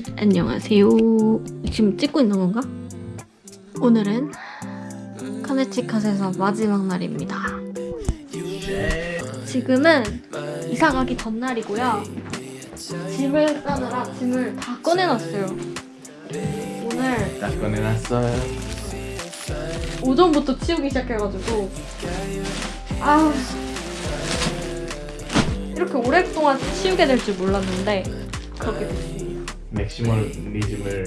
여러분 안녕하세요. 지금 찍고 있는 건가? 오늘은 커네티컷에서 마지막 날입니다. 지금은 이사 가기 전날이고요. 짐을 싸느라 짐을 다 꺼내놨어요. 오늘 딱 꺼내놨어요. 오전부터 치우기 시작해가지고 아 이렇게 오랫동안 치우게 될 줄 몰랐는데 그렇게 됐습니다. maximalism을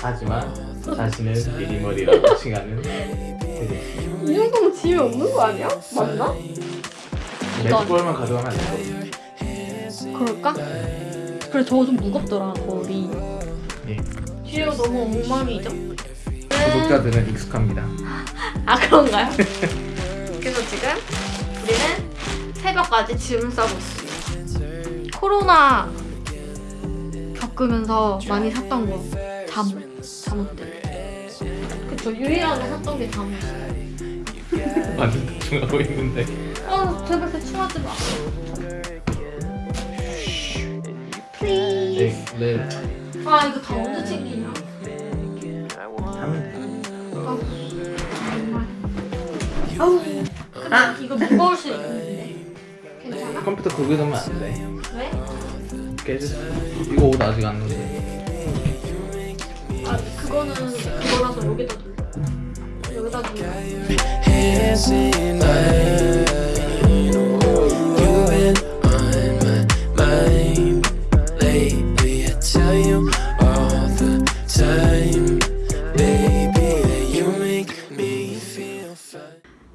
하지만 자신은 minimal이라고 칭하는 테리. 이 정도면 짐이 없는 거 아니야? 맞나? 몇 벌만 가져가면 안 되고. 그럴까? 그래 저거 좀 무겁더라 거리 예. 뒤에가 너무 엉망이죠? 구독자들은 익숙합니다. 아 그런가요? 그래서 지금 우리는 새벽까지 짐을 싸고 있습니다 코로나 겪으면서 많이 샀던 거 잠옷 잠옷들 그쵸 유일하게 샀던 게 잠옷이에요 완전 대충하고 있는데. 아 제발 대충 하지 마 네, 네. 아 이거 다 언제 챙기냐 하면 아우 정말 아우 근데 이거 무거울 수 있는데 괜찮아? 돼. 컴퓨터 거기 두면 안 돼. 왜? 깨졌어. 이거 옷 아직 안 넣었는데. 아 그거는 그거라서 여기다 둘 여기다.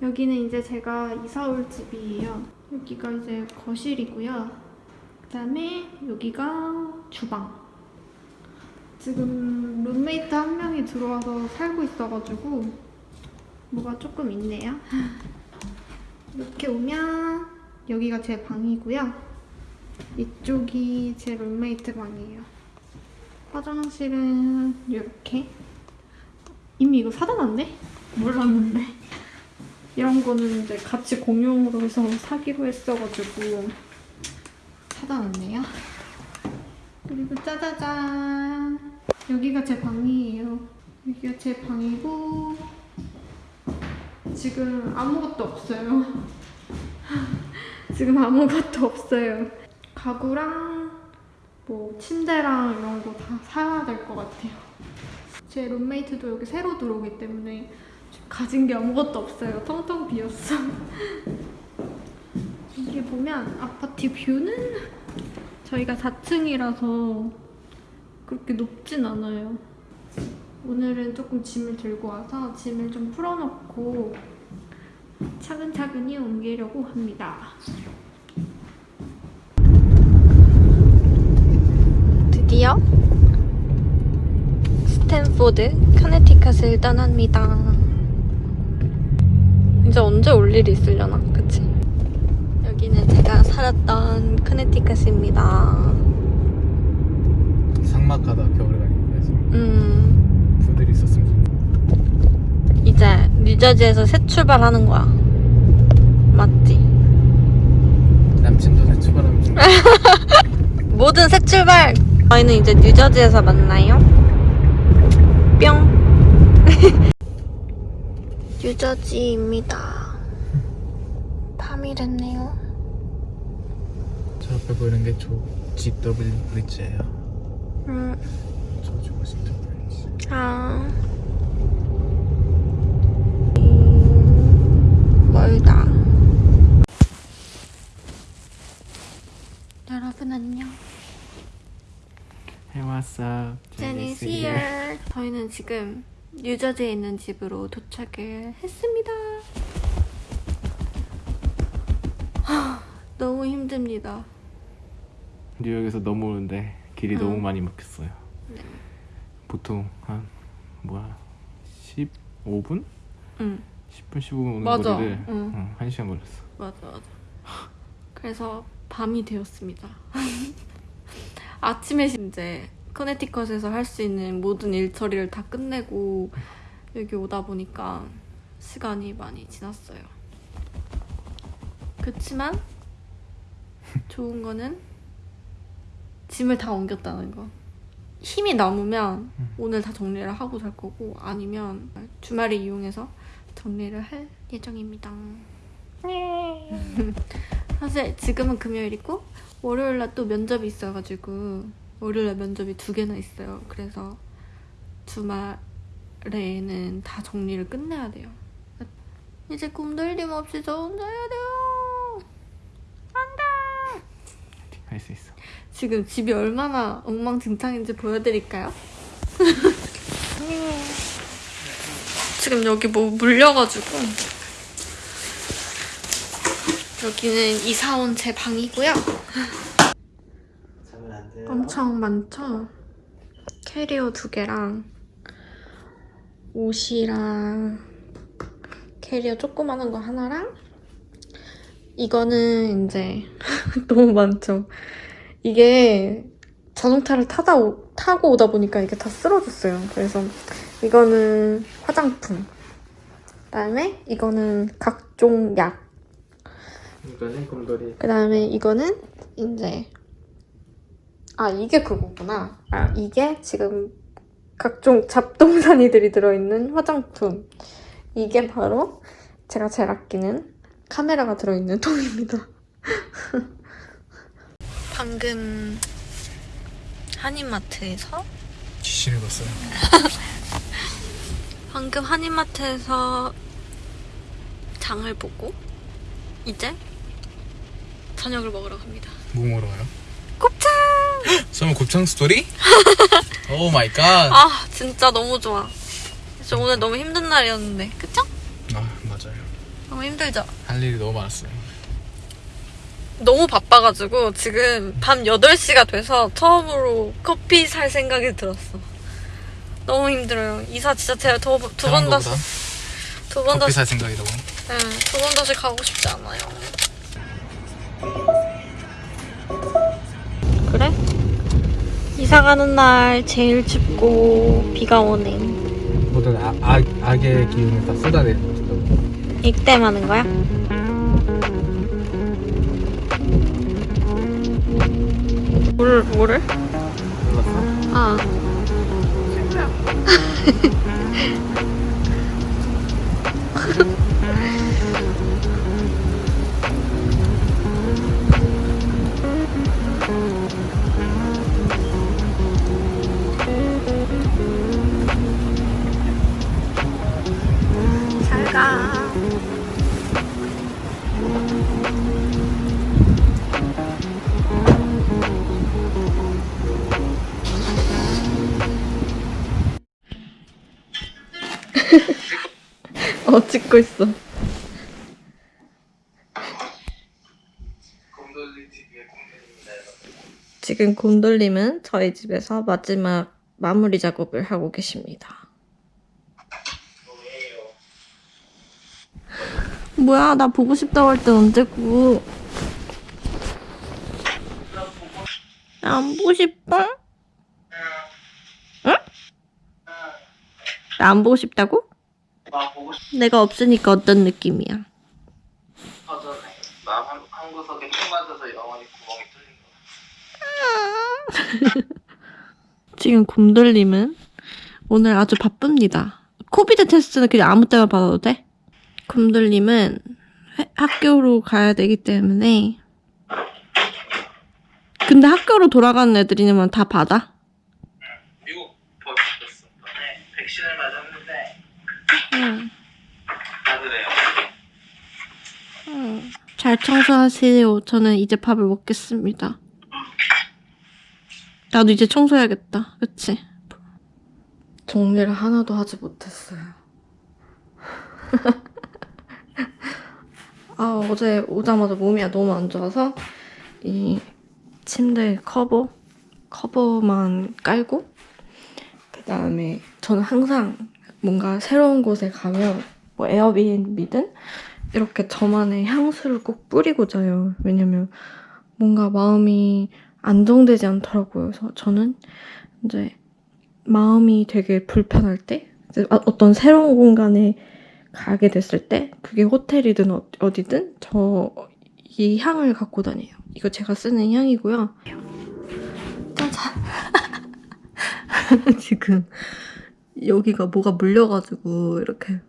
여기는 이제 제가 이사 올 집이에요. 여기가 이제 거실이고요. 그다음에 여기가 주방. 지금 룸메이트 한 명이 들어와서 살고 있어가지고 뭐가 조금 있네요. 이렇게 오면 여기가 제 방이고요. 이쪽이 제 룸메이트 방이에요. 화장실은 이렇게. 이미 이거 사다 놨네? 몰랐는데. 이런 거는 이제 같이 공용으로 해서 사기로 했어가지고 놨네요. 그리고 짜자잔. 여기가 제 방이에요. 여기가 제 방이고 지금 아무것도 없어요. 지금 아무것도 없어요. 가구랑 뭐 침대랑 이런 거 다 사야 될 것 같아요. 제 룸메이트도 여기 새로 들어오기 때문에 가진 게 아무것도 없어요. 텅텅 비었어. 여기 보면 아파트 뷰는 저희가 4층이라서 그렇게 높진 않아요. 오늘은 조금 짐을 들고 와서 짐을 좀 풀어놓고 차근차근히 옮기려고 합니다. 드디어 스탠포드 커네티컷을 떠납니다. 이제 언제 올 일이 있으려나, 그치? 여기는 제가 살았던 커네티컷입니다. 상막하다 겨울에 가니까 음, 풀들이 있었으면 좋겠다. 이제 뉴저지에서 새 출발하는 거야. 맞지? 남친도 새 출발하면 좀 모든 새 출발! 저희는 이제 뉴저지에서 만나요. 뿅! 뉴저지입니다. 밤이 됐네요. 저 보이는 게 조, GW 브릿지예요. 음, 조지 워싱턴 브릿지. 아. 음, 멀다. 여러분 안녕. Hey, what's up? Jenny's here. 저희는 지금 뉴저지에 있는 집으로 도착을 했습니다. 하, 너무 힘듭니다. 뉴욕에서 넘어오는데 길이 응. 너무 많이 막혔어요. 네. 보통 한 뭐야 15분? 응, 10분 15분 오는 맞아. 거리를 응. 응, 1시간 걸렸어. 맞아, 맞아. 그래서 밤이 되었습니다. 아침에 이제 커네티컷에서 할 수 있는 모든 일 처리를 다 끝내고 여기 오다 보니까 시간이 많이 지났어요. 그치만 좋은 거는 짐을 다 옮겼다는 거. 힘이 남으면 음. 오늘 다 정리를 하고 잘 거고 아니면 주말을 이용해서 정리를 할 예정입니다. 사실 지금은 금요일이고 월요일 날 또 면접이 있어가지고 월요일 날 면접이 두 개나 있어요. 그래서 주말에는 다 정리를 끝내야 돼요. 이제 꿈들림 없이 저 혼자 해야 돼요. 할수 있어. 지금 집이 얼마나 엉망진창인지 보여드릴까요? 지금 여기 뭐 물려가지고 여기는 이사 온 제 방이고요. 엄청 많죠? 캐리어 두 개랑 옷이랑 캐리어 조그마한 거 하나랑 이거는 이제 너무 많죠? 이게 자동차를 타다 오- 타고 오다 보니까 이게 다 쓰러졌어요. 그래서 이거는 화장품. 그다음에 이거는 각종 약. 이거는 곰돌이. 그다음에 이거는 이제 아 이게 그거구나. 아 이게 지금 각종 잡동사니들이 들어있는 화장품. 이게 바로 제가 제일 아끼는 카메라가 들어있는 통입니다. 방금 한인마트에서 지시를 봤어요. 방금 한인마트에서 장을 보고 이제 저녁을 먹으러 갑니다. 뭐 먹으러 가요? 곱창! 설마 곱창 스토리? Oh my God. 아 진짜 너무 좋아. 진짜 오늘 너무 힘든 날이었는데 그쵸? 아 맞아요. 너무 힘들죠? 할 일이 너무 많았어요. 너무 바빠가지고 지금 밤 8시가 돼서 처음으로 커피 살 생각이 들었어. 너무 힘들어요. 이사 진짜 제가 두 번 다시 두번 커피 다시 살 생각이라고. 네, 두 번 다시 가고 싶지 않아요. 그래? 이사 가는 날 제일 춥고 비가 오네. 모든 아, 악, 악의 기운을 다 쏟아내고 이때만 하는 거야? 뭘, 뭐 어, 찍고 있어. 지금 곰돌림은 저희 집에서 마지막 마무리 작업을 하고 계십니다. 뭐야, 나 보고 싶다고 할땐 언제고. 나안 보고 싶어? 응? 나 안 보고 싶다고? 나 보고 싶 내가 없으니까 어떤 느낌이야? 어전해. 나 한, 한 구석에 총 맞아서 영원히 구멍이 뚫린 거. 지금 곰돌림은 오늘 아주 바쁩니다. 코비드 테스트는 그냥 아무 때나 받아도 돼? 곰돌림은 회- 학교로 가야 되기 때문에 근데 학교로 돌아가는 애들이면 다 받아? 미국 벌써 네, 백신을 맞았는데 잘 청소하세요. 저는 이제 밥을 먹겠습니다. 나도 이제 청소해야겠다. 그치? 정리를 하나도 하지 못했어요. 아, 어제 오자마자 몸이 너무 안 좋아서 이 침대 커버, 커버만 깔고 그 다음에 저는 항상 뭔가 새로운 곳에 가면 뭐 에어비앤비든 이렇게 저만의 향수를 꼭 뿌리고 자요. 왜냐면 뭔가 마음이 안정되지 않더라고요. 그래서 저는 이제 마음이 되게 불편할 때, 아- 어떤 새로운 공간에 가게 됐을 때, 그게 호텔이든 어- 어디든 저 이 향을 갖고 다녀요. 이거 제가 쓰는 향이고요. 짜잔. 지금 여기가 뭐가 물려가지고 이렇게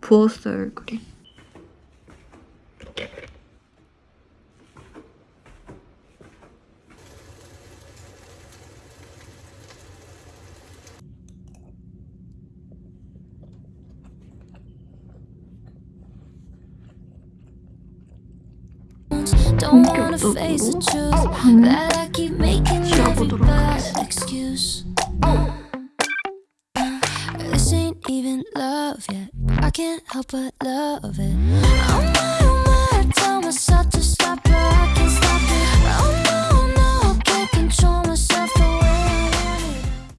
부었어요 얼굴이. Don't wanna face the truth 방을 excuse. This even love yet. I can't help but love it. Oh my, oh my, I tell myself to stop